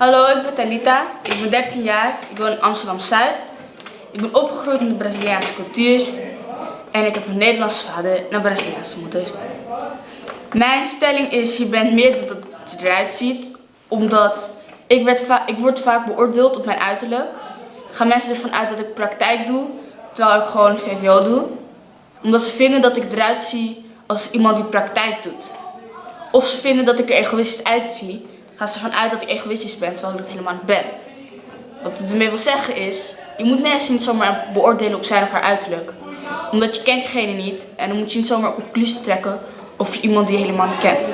Hallo, ik ben Talita. Ik ben 13 jaar. Ik woon in Amsterdam-Zuid. Ik ben opgegroeid in de Braziliaanse cultuur. En ik heb een Nederlandse vader en een Braziliaanse moeder. Mijn stelling is, je bent meer dan dat je eruit ziet. Omdat ik, werd ik word vaak beoordeeld op mijn uiterlijk. Gaan mensen ervan uit dat ik praktijk doe, terwijl ik gewoon VWO doe. Omdat ze vinden dat ik eruit zie als iemand die praktijk doet. Of ze vinden dat ik er egoïstisch uitzie, gaan ze ervan uit dat ik egoïstisch ben, terwijl ik dat helemaal niet ben. Wat het ermee wil zeggen is, je moet mensen niet zomaar beoordelen op zijn of haar uiterlijk. Omdat je kent diegene niet en dan moet je niet zomaar een conclusie trekken over iemand die je helemaal niet kent.